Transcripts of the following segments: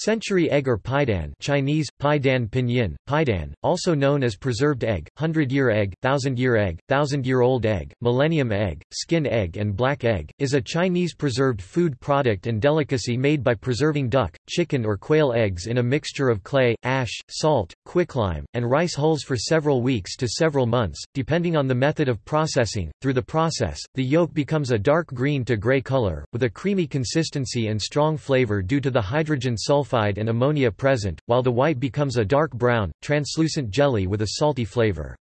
Century egg or paidan Chinese, paidan pinyin, paidan, also known as preserved egg, hundred-year egg, thousand-year egg, thousand-year-old egg, millennium egg, skin egg and black egg, is a Chinese preserved food product and delicacy made by preserving duck, chicken or quail eggs in a mixture of clay, ash, salt, quicklime, and rice hulls for several weeks to several months, depending on the method of processing. Through the process, the yolk becomes a dark green to gray color, with a creamy consistency and strong flavor due to the hydrogen sulfide sulfide and ammonia present, while the white becomes a dark brown, translucent jelly with a salty flavor.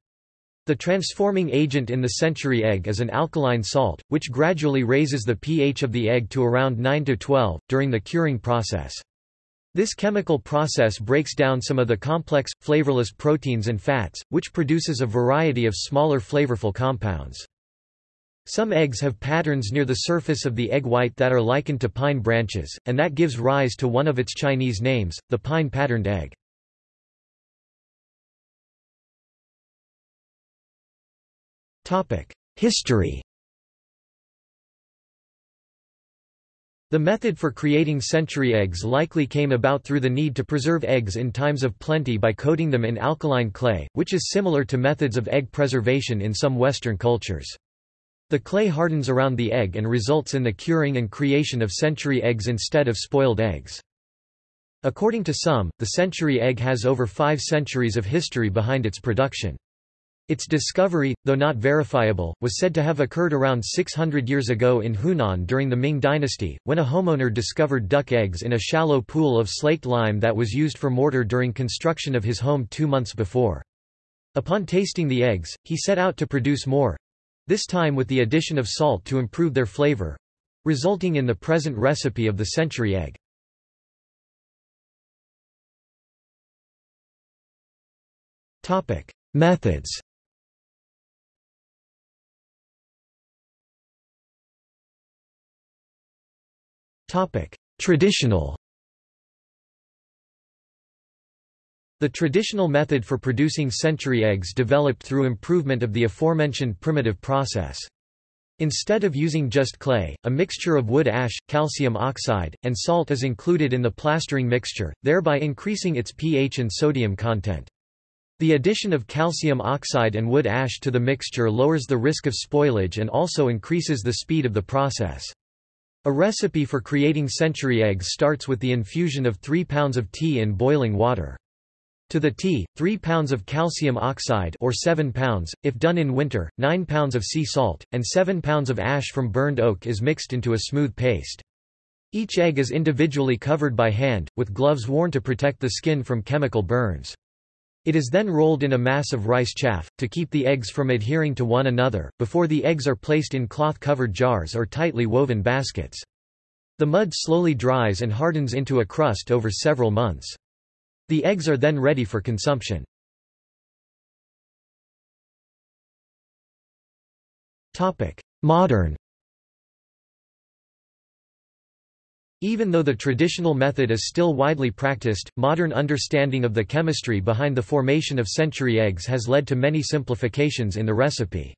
The transforming agent in the century egg is an alkaline salt, which gradually raises the pH of the egg to around 9 to 12, during the curing process. This chemical process breaks down some of the complex, flavorless proteins and fats, which produces a variety of smaller flavorful compounds. Some eggs have patterns near the surface of the egg white that are likened to pine branches, and that gives rise to one of its Chinese names, the pine-patterned egg. History The method for creating century eggs likely came about through the need to preserve eggs in times of plenty by coating them in alkaline clay, which is similar to methods of egg preservation in some Western cultures. The clay hardens around the egg and results in the curing and creation of century eggs instead of spoiled eggs. According to some, the century egg has over five centuries of history behind its production. Its discovery, though not verifiable, was said to have occurred around 600 years ago in Hunan during the Ming dynasty, when a homeowner discovered duck eggs in a shallow pool of slaked lime that was used for mortar during construction of his home two months before. Upon tasting the eggs, he set out to produce more, this time with the addition of salt to improve their flavor resulting in the present recipe of the century egg. Topic: Methods Topic: Traditional The traditional method for producing century eggs developed through improvement of the aforementioned primitive process. Instead of using just clay, a mixture of wood ash, calcium oxide, and salt is included in the plastering mixture, thereby increasing its pH and sodium content. The addition of calcium oxide and wood ash to the mixture lowers the risk of spoilage and also increases the speed of the process. A recipe for creating century eggs starts with the infusion of 3 pounds of tea in boiling water. To the tea, 3 pounds of calcium oxide or 7 pounds, if done in winter, 9 pounds of sea salt, and 7 pounds of ash from burned oak is mixed into a smooth paste. Each egg is individually covered by hand, with gloves worn to protect the skin from chemical burns. It is then rolled in a mass of rice chaff, to keep the eggs from adhering to one another, before the eggs are placed in cloth-covered jars or tightly woven baskets. The mud slowly dries and hardens into a crust over several months. The eggs are then ready for consumption. Modern Even though the traditional method is still widely practiced, modern understanding of the chemistry behind the formation of century eggs has led to many simplifications in the recipe.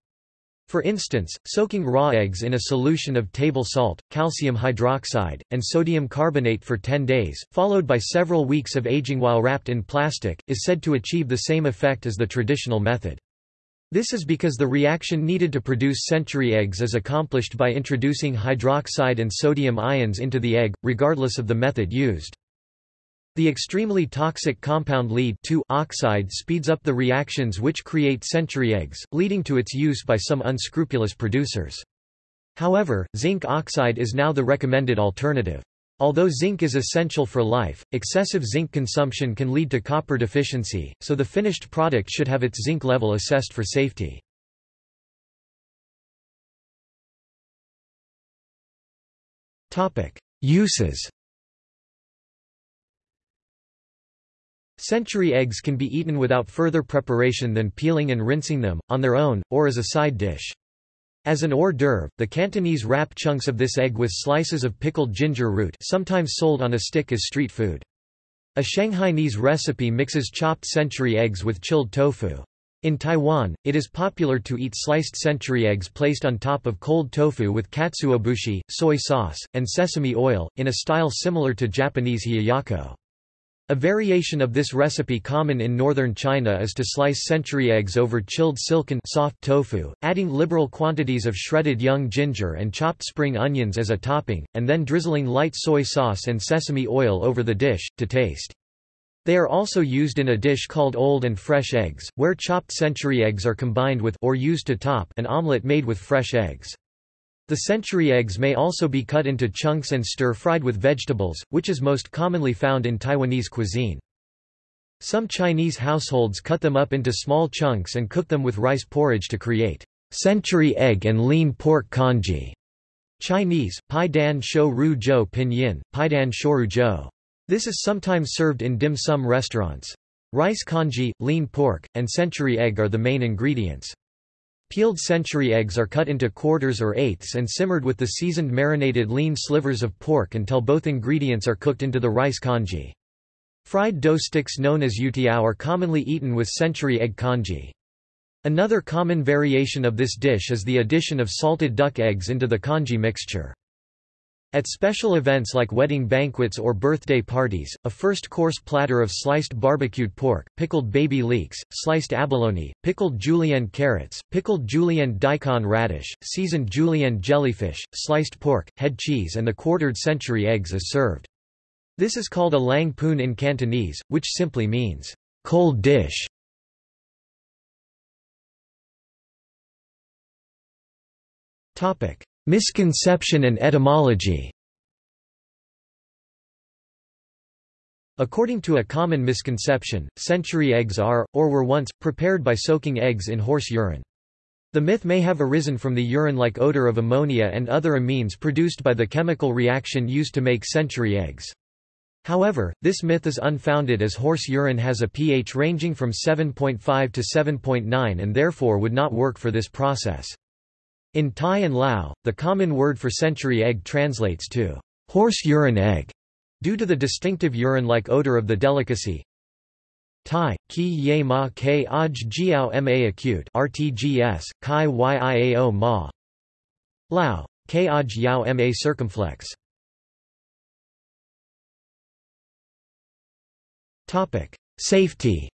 For instance, soaking raw eggs in a solution of table salt, calcium hydroxide, and sodium carbonate for 10 days, followed by several weeks of aging while wrapped in plastic, is said to achieve the same effect as the traditional method. This is because the reaction needed to produce century eggs is accomplished by introducing hydroxide and sodium ions into the egg, regardless of the method used. The extremely toxic compound lead oxide speeds up the reactions which create century eggs, leading to its use by some unscrupulous producers. However, zinc oxide is now the recommended alternative. Although zinc is essential for life, excessive zinc consumption can lead to copper deficiency, so the finished product should have its zinc level assessed for safety. Uses Century eggs can be eaten without further preparation than peeling and rinsing them, on their own, or as a side dish. As an hors d'oeuvre, the Cantonese wrap chunks of this egg with slices of pickled ginger root sometimes sold on a stick as street food. A Shanghainese recipe mixes chopped century eggs with chilled tofu. In Taiwan, it is popular to eat sliced century eggs placed on top of cold tofu with katsuobushi, soy sauce, and sesame oil, in a style similar to Japanese hiyayakko. A variation of this recipe common in northern China is to slice century eggs over chilled silken soft tofu, adding liberal quantities of shredded young ginger and chopped spring onions as a topping, and then drizzling light soy sauce and sesame oil over the dish, to taste. They are also used in a dish called old and fresh eggs, where chopped century eggs are combined with or used to top an omelette made with fresh eggs. The century eggs may also be cut into chunks and stir-fried with vegetables, which is most commonly found in Taiwanese cuisine. Some Chinese households cut them up into small chunks and cook them with rice porridge to create century egg and lean pork congee. Chinese, Pai Dan Shou Ru Zhou Pinyin, Pai Dan shou Shoru Zhou. This is sometimes served in dim sum restaurants. Rice congee, lean pork, and century egg are the main ingredients. Peeled century eggs are cut into quarters or eighths and simmered with the seasoned marinated lean slivers of pork until both ingredients are cooked into the rice congee. Fried dough sticks known as youtiao are commonly eaten with century egg congee. Another common variation of this dish is the addition of salted duck eggs into the congee mixture. At special events like wedding banquets or birthday parties, a first-course platter of sliced barbecued pork, pickled baby leeks, sliced abalone, pickled julienne carrots, pickled julienne daikon radish, seasoned julienne jellyfish, sliced pork, head cheese and the quartered century eggs is served. This is called a lang poon in Cantonese, which simply means, cold dish. Misconception and etymology According to a common misconception, century eggs are, or were once, prepared by soaking eggs in horse urine. The myth may have arisen from the urine-like odor of ammonia and other amines produced by the chemical reaction used to make century eggs. However, this myth is unfounded as horse urine has a pH ranging from 7.5 to 7.9 and therefore would not work for this process. In Thai and Lao, the common word for century egg translates to horse urine egg, due to the distinctive urine-like odor of the delicacy. Thai, ki ye ma k aj jiao ma acute RTGS, kai yiao ma. Lao, k aj yao ma circumflex. Topic: Safety.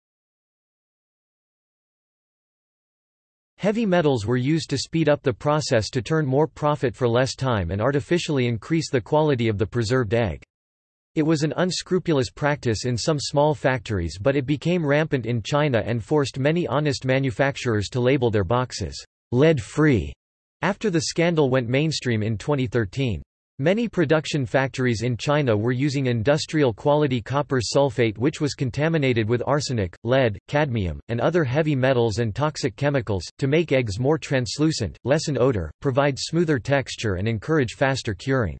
Heavy metals were used to speed up the process to turn more profit for less time and artificially increase the quality of the preserved egg. It was an unscrupulous practice in some small factories but it became rampant in China and forced many honest manufacturers to label their boxes, lead-free, after the scandal went mainstream in 2013. Many production factories in China were using industrial quality copper sulfate which was contaminated with arsenic, lead, cadmium, and other heavy metals and toxic chemicals, to make eggs more translucent, lessen odor, provide smoother texture and encourage faster curing.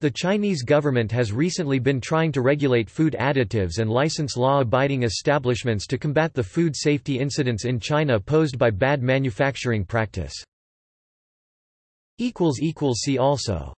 The Chinese government has recently been trying to regulate food additives and license law-abiding establishments to combat the food safety incidents in China posed by bad manufacturing practice. See also